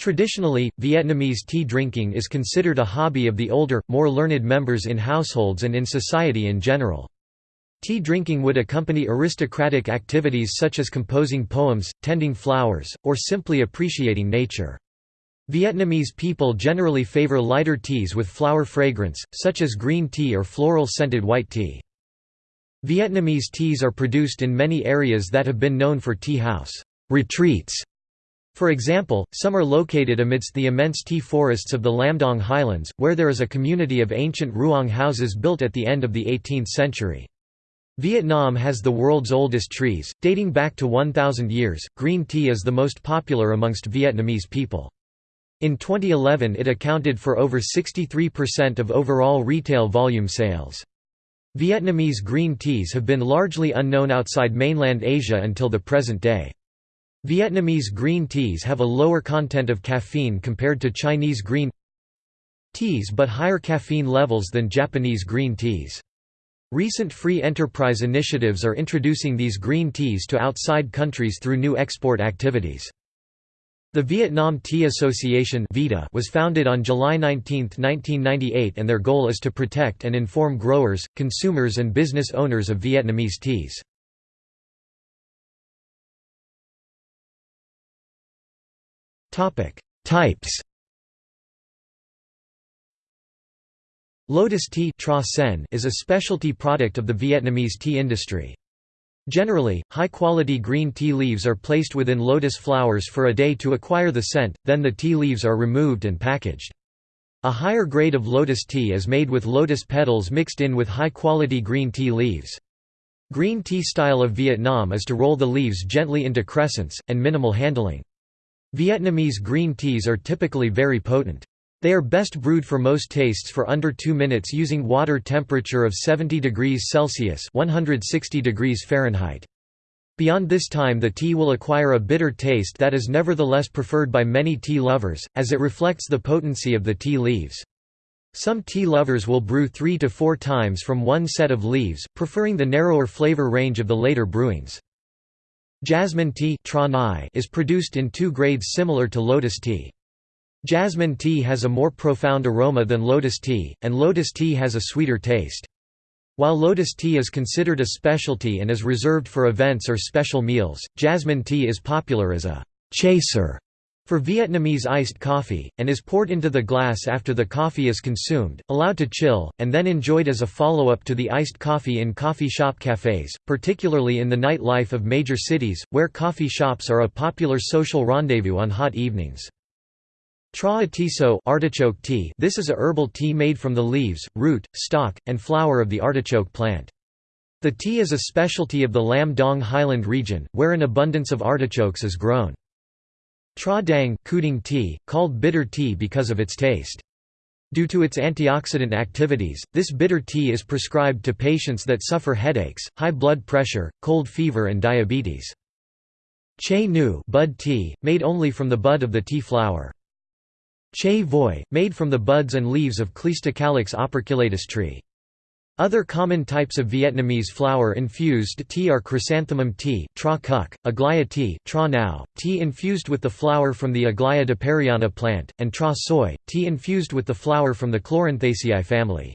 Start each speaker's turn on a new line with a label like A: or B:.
A: Traditionally, Vietnamese tea drinking is considered a hobby of the older, more learned members in households and in society in general. Tea drinking would accompany aristocratic activities such as composing poems, tending flowers, or simply appreciating nature. Vietnamese people generally favor lighter teas with flower fragrance, such as green tea or floral-scented white tea. Vietnamese teas are produced in many areas that have been known for tea house retreats for example, some are located amidst the immense tea forests of the Lam Dong Highlands, where there is a community of ancient ruang houses built at the end of the 18th century. Vietnam has the world's oldest trees, dating back to 1,000 years. Green tea is the most popular amongst Vietnamese people. In 2011 it accounted for over 63% of overall retail volume sales. Vietnamese green teas have been largely unknown outside mainland Asia until the present day. Vietnamese green teas have a lower content of caffeine compared to Chinese green teas but higher caffeine levels than Japanese green teas. Recent free enterprise initiatives are introducing these green teas to outside countries through new export activities. The Vietnam Tea Association was founded on July 19, 1998 and their goal is to protect and inform growers, consumers and business owners of Vietnamese teas. Types Lotus tea is a specialty product of the Vietnamese tea industry. Generally, high-quality green tea leaves are placed within lotus flowers for a day to acquire the scent, then the tea leaves are removed and packaged. A higher grade of lotus tea is made with lotus petals mixed in with high-quality green tea leaves. Green tea style of Vietnam is to roll the leaves gently into crescents, and minimal handling. Vietnamese green teas are typically very potent. They are best brewed for most tastes for under 2 minutes using water temperature of 70 degrees Celsius 160 degrees Fahrenheit. Beyond this time the tea will acquire a bitter taste that is nevertheless preferred by many tea lovers, as it reflects the potency of the tea leaves. Some tea lovers will brew three to four times from one set of leaves, preferring the narrower flavor range of the later brewings. Jasmine tea is produced in two grades similar to lotus tea. Jasmine tea has a more profound aroma than lotus tea, and lotus tea has a sweeter taste. While lotus tea is considered a specialty and is reserved for events or special meals, jasmine tea is popular as a «chaser» for Vietnamese iced coffee, and is poured into the glass after the coffee is consumed, allowed to chill, and then enjoyed as a follow-up to the iced coffee in coffee shop cafes, particularly in the nightlife of major cities, where coffee shops are a popular social rendezvous on hot evenings. Tra atiso artichoke tea This is a herbal tea made from the leaves, root, stalk, and flower of the artichoke plant. The tea is a specialty of the Lam Dong Highland region, where an abundance of artichokes is grown. Tra dang Kuding tea, called bitter tea because of its taste. Due to its antioxidant activities, this bitter tea is prescribed to patients that suffer headaches, high blood pressure, cold fever and diabetes. Che nu bud tea, made only from the bud of the tea flower. Che voi, made from the buds and leaves of Cleistocalyx operculatus tree. Other common types of Vietnamese flower-infused tea are chrysanthemum tea, tra cuc, aglaia tea, tra nao, tea infused with the flower from the Aglaia duperreana plant, and tra soy, tea infused with the flower from the Chloranthaceae family.